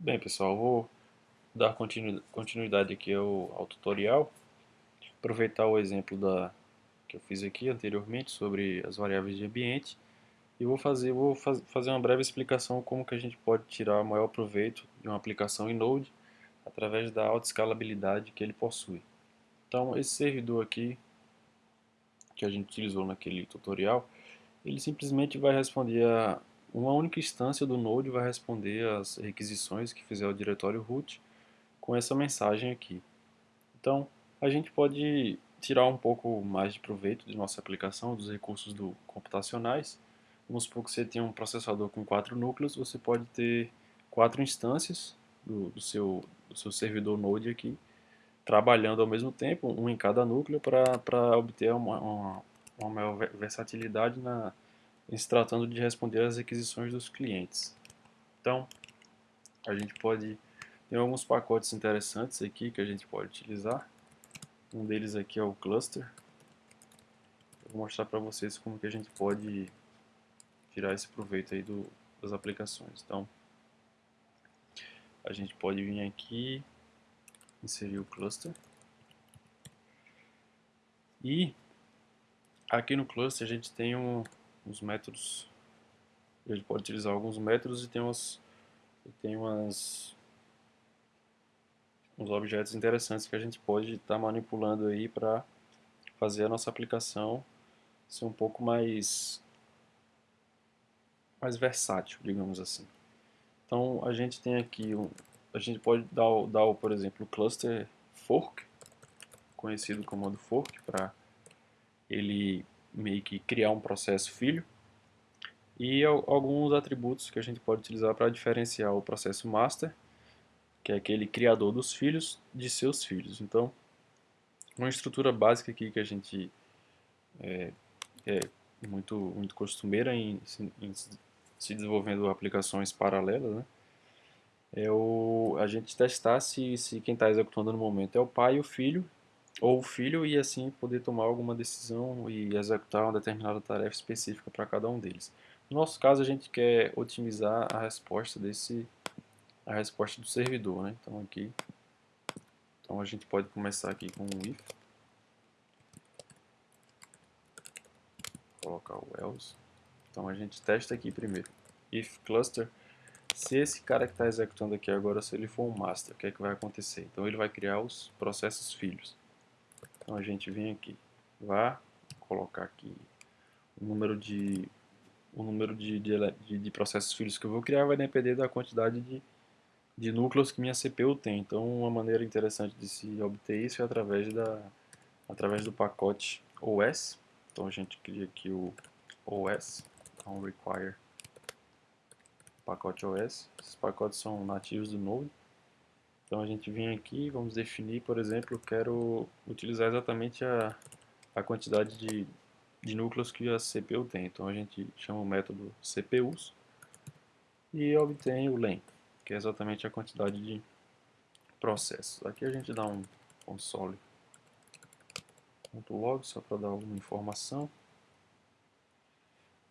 Bem pessoal, vou dar continuidade aqui ao, ao, tutorial, aproveitar o exemplo da, que eu fiz aqui anteriormente sobre as variáveis de ambiente e vou fazer, vou faz, fazer uma breve explicação como que a gente pode tirar maior proveito de uma aplicação em Node através da alta escalabilidade que ele possui. Então esse servidor aqui que a gente utilizou naquele tutorial, ele simplesmente vai responder a uma única instância do Node vai responder às requisições que fizer o diretório root com essa mensagem aqui. Então, a gente pode tirar um pouco mais de proveito de nossa aplicação, dos recursos do, computacionais. Vamos supor que você tem um processador com quatro núcleos, você pode ter quatro instâncias do, do, seu, do seu servidor Node aqui, trabalhando ao mesmo tempo, um em cada núcleo, para obter uma, uma, uma maior versatilidade na, em se tratando de responder às requisições dos clientes. Então, a gente pode tem alguns pacotes interessantes aqui que a gente pode utilizar. Um deles aqui é o cluster. Eu vou mostrar para vocês como que a gente pode tirar esse proveito aí do, das aplicações. Então, a gente pode vir aqui, inserir o cluster. E aqui no cluster a gente tem um, uns métodos. Gente pode utilizar alguns métodos e tem umas, tem umas uns objetos interessantes que a gente pode estar tá manipulando aí para fazer a nossa aplicação ser um pouco mais mais versátil, digamos assim. Então a gente tem aqui um, a gente pode dar, dar por exemplo, o cluster fork, conhecido como comando fork, para ele meio que criar um processo filho e alguns atributos que a gente pode utilizar para diferenciar o processo master, que é aquele criador dos filhos, de seus filhos. Então, uma estrutura básica aqui que a gente é, é muito, muito costumeira em, em, se desenvolvendo aplicações paralelas, né? é o, a gente testar se, se quem está executando no momento é o pai e o filho, ou o filho e assim poder tomar alguma decisão e executar uma determinada tarefa específica para cada um deles. No nosso caso, a gente quer otimizar a resposta desse a resposta do servidor, né? Então aqui, então a gente pode começar aqui com o if, colocar o else. Então a gente testa aqui primeiro, if cluster. Se esse cara que está executando aqui agora, se ele for um master, o que é que vai acontecer? Então ele vai criar os processos filhos. Então a gente vem aqui, vai colocar aqui o número de o número de, de, de, processos filhos que eu vou criar vai depender da quantidade de, de núcleos que minha CPU tem. Então uma maneira interessante de se obter isso é através, da, através do pacote OS. Então a gente cria aqui o OS, então require pacote OS. Esses pacotes são nativos do Node. Então a gente vem aqui, vamos definir, por exemplo, eu quero utilizar exatamente a, a quantidade de, de núcleos que a CPU tem. Então a gente chama o método CPUs e obtém o len, que é exatamente a quantidade de processos. Aqui a gente dá um console.log só para dar alguma informação.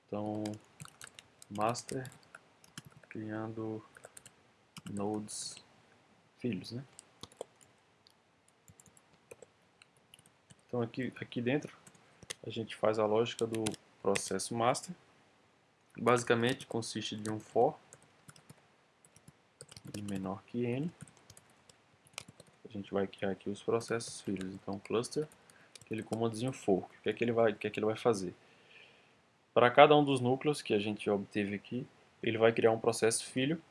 Então, master criando nodes filhos, né? Então aqui, aqui dentro a gente faz a lógica do processo master. Basicamente consiste de um for de menor que n. A gente vai criar aqui os processos filhos. Então cluster, aquele comandozinho for. O que é que ele vai, o que é que ele vai fazer? Para cada um dos núcleos que a gente obteve aqui, ele vai criar um processo filho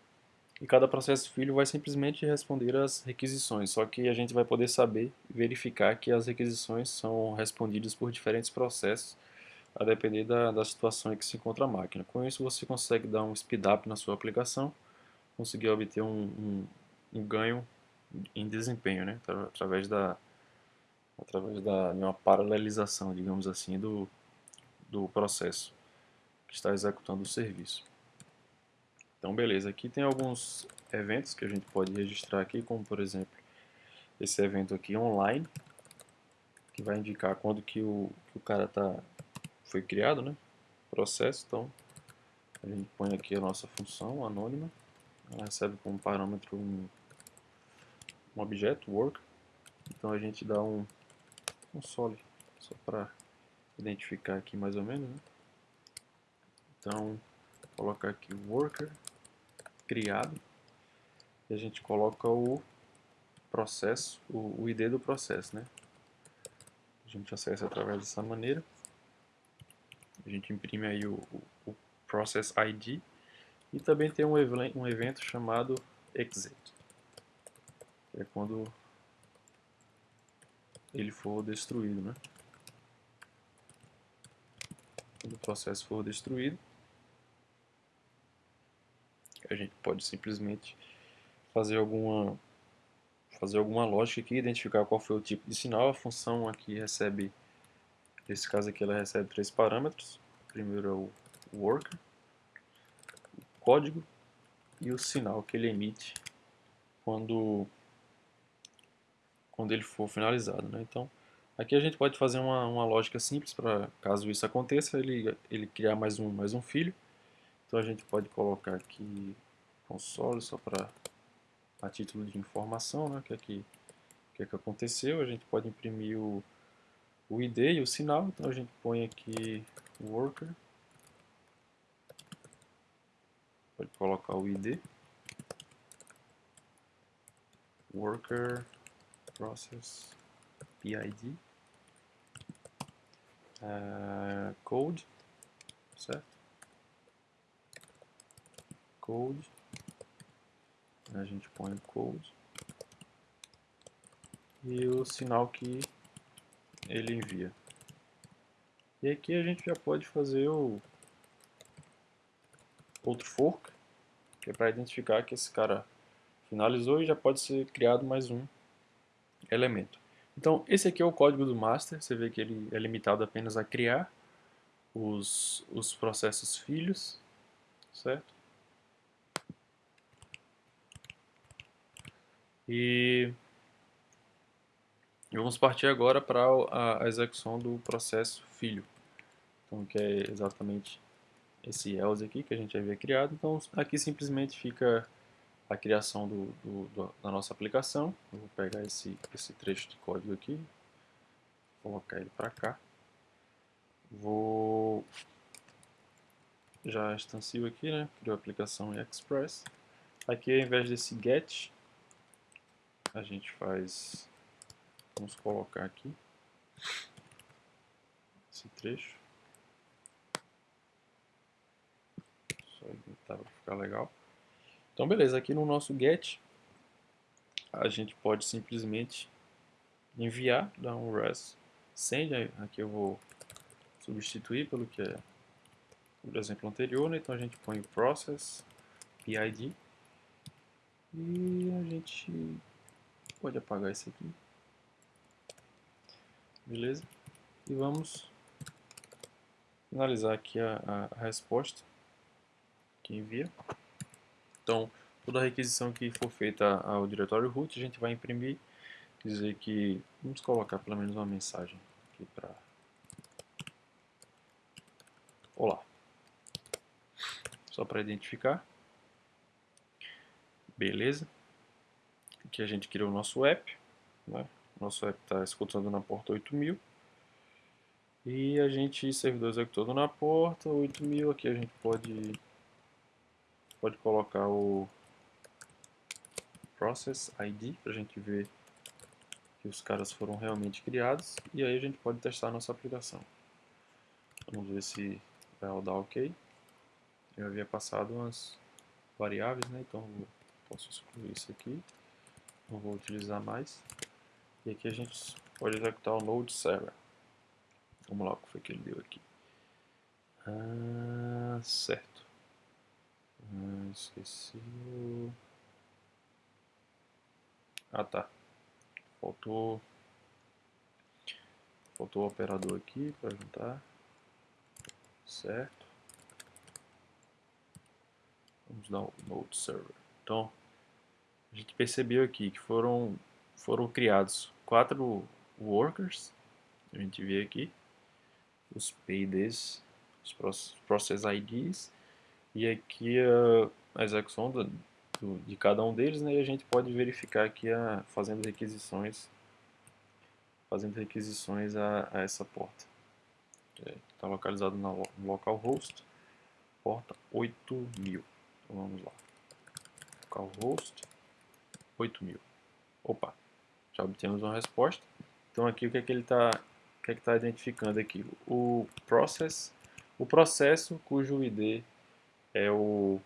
e cada processo filho vai simplesmente responder às requisições, só que a gente vai poder saber verificar que as requisições são respondidas por diferentes processos, a depender da, da situação em que se encontra a máquina. Com isso você consegue dar um speed up na sua aplicação, conseguir obter um, um, um ganho em desempenho, né? através da através da de uma paralelização, digamos assim, do, do processo que está executando o serviço. Então beleza, aqui tem alguns eventos que a gente pode registrar aqui, como por exemplo esse evento aqui online, que vai indicar quando que o, que o cara tá, foi criado, né? Processo, então a gente põe aqui a nossa função anônima ela recebe como parâmetro um, um objeto, work. Então a gente dá um console, só para identificar aqui mais ou menos. Né? Então, colocar aqui worker criado e a gente coloca o processo, o, o ID do processo, né? A gente acessa através dessa maneira. A gente imprime aí o, o, o process ID e também tem um, um evento chamado exit, que é quando ele for destruído, né? Quando o processo for destruído, a gente pode simplesmente fazer alguma fazer alguma lógica aqui, identificar qual foi o tipo de sinal. A função aqui recebe, nesse caso aqui, ela recebe três parâmetros. Primeiro é o worker, o código e o sinal que ele emite quando quando ele for finalizado, né? Então, aqui a gente pode fazer uma, uma lógica simples para caso isso aconteça, ele ele criar mais um mais um filho. Então a gente pode colocar aqui console só para a título de informação, né, o que é que, que, é que aconteceu. A gente pode imprimir o, o ID e o sinal, então a gente põe aqui worker, pode colocar o ID, worker process PID, uh, eh, code, certo? Code a gente põe o code e o sinal que ele envia. E aqui a gente já pode fazer o outro fork, que é para identificar que esse cara finalizou e já pode ser criado mais um elemento. Então esse aqui é o código do master, você vê que ele é limitado apenas a criar os, os processos filhos, certo? E vamos partir agora para a, execução do processo filho. Então, que é exatamente esse else aqui que a gente havia criado. Então, aqui simplesmente fica a criação do, do, da nossa aplicação. Eu vou pegar esse, esse trecho de código aqui, colocar ele para cá. Vou já instancio aqui, né? Criou a aplicação Express. Aqui, ao invés desse get, a gente faz, vamos colocar aqui esse trecho, só editar para ficar legal. Então beleza, aqui no nosso get a gente pode simplesmente enviar, dar um res send, aqui eu vou substituir pelo que é o exemplo anterior, né? então a gente põe process PID e a gente Pode apagar esse aqui. Beleza? E vamos finalizar aqui a, a, resposta que envia. Então, toda requisição que for feita ao diretório root, a gente vai imprimir, dizer que, vamos colocar pelo menos uma mensagem aqui para Olá. Só para identificar. Beleza que a gente criou o nosso app. Né? Nosso app está escutando na porta 8000. E a gente, servidor executando na porta 8000, aqui a gente pode, pode colocar o process ID para a gente ver que os caras foram realmente criados. E aí a gente pode testar a nossa aplicação. Vamos ver se vai rodar ok. Eu havia passado umas variáveis, né? então posso excluir isso aqui não vou utilizar mais. E aqui a gente pode executar o Node Server. Vamos lá, o que foi que ele deu aqui. Ah, certo. Ah, esqueci. Ah, tá. Faltou. Faltou o operador aqui para juntar. Certo. Vamos dar o Node Server. Então, a gente percebeu aqui que foram, foram criados quatro workers, a gente vê aqui, os PIDs, os Process IDs, e aqui a, a execução da, do, de cada um deles, né, e a gente pode verificar aqui a, fazendo requisições fazendo requisições a, a essa porta. Está localizado no localhost, porta 8000. Então vamos lá. Localhost 8000. Opa, já obtemos uma resposta. Então aqui o que é que ele está que é que está identificando aqui? O process, o processo cujo ID é o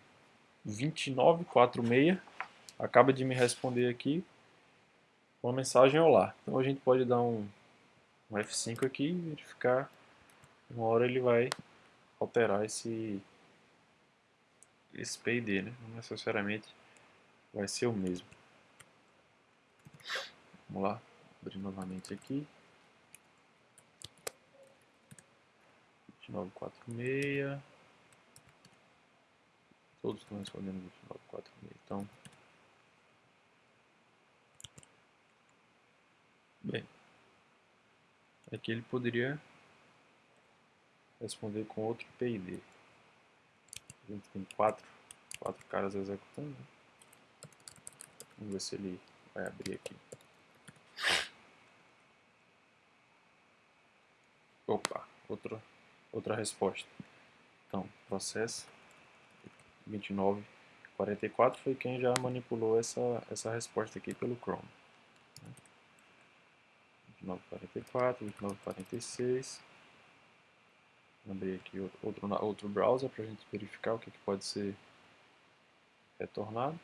2946 acaba de me responder aqui uma mensagem olá. Então a gente pode dar um, um F5 aqui e verificar uma hora ele vai alterar esse esse PID, né? não necessariamente vai ser o mesmo. Vamos lá, abrir novamente aqui. 2946. Todos estão respondendo 2946. Então, bem, aqui ele poderia responder com outro PID. A gente tem quatro, quatro caras executando. Né? Vamos ver se ele vai abrir aqui. Opa, outro, outra resposta. Então, processo 2944 foi quem já manipulou essa, essa resposta aqui pelo Chrome. 2944, 2946. Abrir aqui outro, outro browser para a gente verificar o que, que pode ser retornado.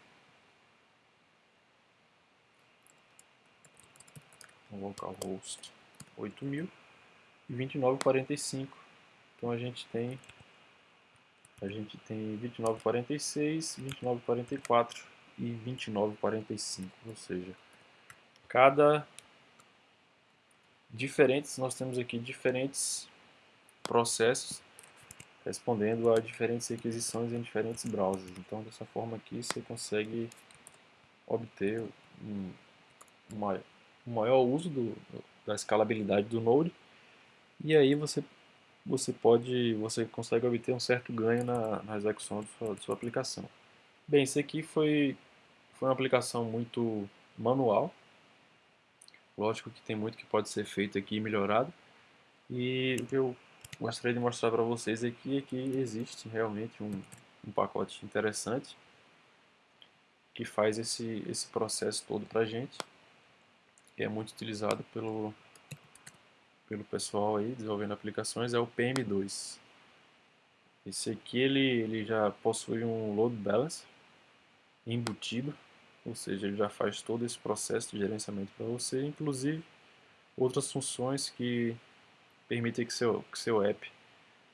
Localhost 8000 e 2945. Então a gente tem a gente tem 2946, 2944 e 2945, ou seja, cada diferentes nós temos aqui diferentes processos respondendo a diferentes requisições em diferentes browsers. Então dessa forma aqui você consegue obter um, uma o maior uso do, da escalabilidade do Node e aí você você pode você consegue obter um certo ganho na, na execução de sua, de sua aplicação. Bem, isso aqui foi foi uma aplicação muito manual. Lógico que tem muito que pode ser feito aqui e melhorado. E o que eu gostaria de mostrar para vocês aqui é que existe realmente um, um pacote interessante que faz esse, esse processo todo para a gente que é muito utilizado pelo, pelo pessoal aí desenvolvendo aplicações é o PM2. Esse aqui ele, ele já possui um load balancer embutido, ou seja, ele já faz todo esse processo de gerenciamento para você, inclusive outras funções que permitem que seu, que seu app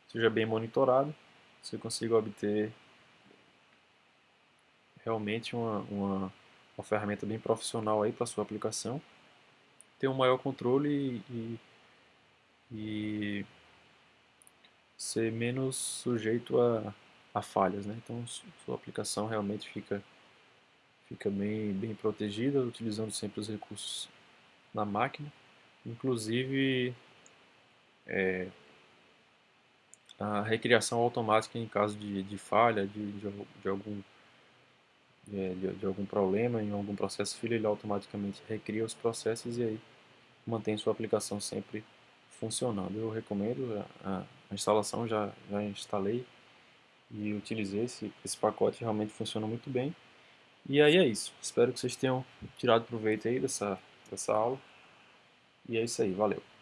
seja bem monitorado, você consiga obter realmente uma, uma, uma ferramenta bem profissional aí para sua aplicação ter um maior controle e, e ser menos sujeito a, a falhas. Né? Então sua aplicação realmente fica, fica bem, bem protegida, utilizando sempre os recursos na máquina. Inclusive é, a recriação automática em caso de, de falha, de, de, de algum de, de, algum problema em algum processo filho, ele automaticamente recria os processos e aí mantém sua aplicação sempre funcionando. Eu recomendo, a, a instalação já, já instalei e utilizei esse, esse pacote, realmente funciona muito bem. E aí é isso, espero que vocês tenham tirado proveito aí dessa, dessa aula. E é isso aí, valeu!